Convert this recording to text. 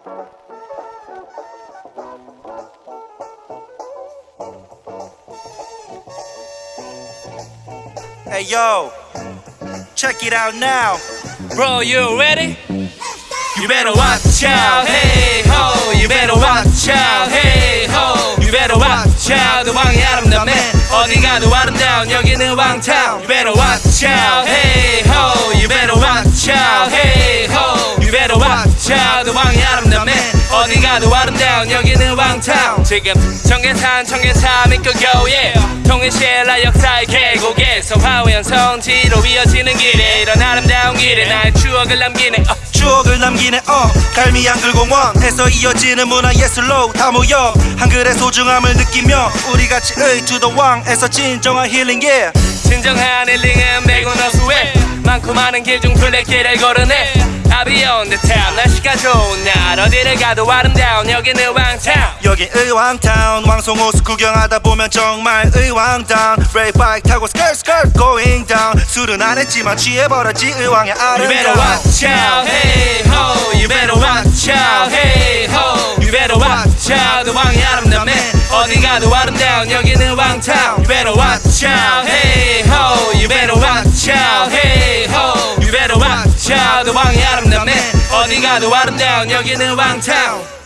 Hey yo, check it out now. Bro, you ready? You better watch out, hey ho. You better watch out, hey ho. You better watch out. 그 왕이 아름답네. 어디 가도 아름다운 여기는 왕타운. You better watch out, hey ho. You better watch out, hey ho. You better watch out. 그 왕이. 어디 가도 아름다운 여기는 왕타운. 지금 청계산 청계산 믿고 yeah. 통일시라 역사의 계곡에서 화우연 성 지로 이어지는 길에 이런 아름다운 길에 나의 추억을 남기네. 어. 추억을 남기네 어 갈미 한글공원에서 이어지는 문화예술로 다 모여 한글의 소중함을 느끼며 우리 같이 의주도왕에서 진정한 힐링 yeah 진정한 힐링은 매고 너수에 많고 많은 길 중 둘레길을 걸으네 Be on the town 날씨가 좋은 날 어디를 가도 아름다운 여기는 왕타운 여기 의왕타운 왕송호수 구경하다 보면 정말 의왕다운 레이 바이크 타고 스컬 스컬 going down 술은 안 했지만 취해버렸지 의왕의 You better watch out, hey ho. You better watch out, hey ho. You better watch out. 그 왕이 아름답네. 어디 가도 아름다운 여기는 왕타운. You better watch out, hey ho. You better watch out, hey ho. You better watch out. 그 왕이 아름답네. 어디 가도 아름다운 여기는 왕타운.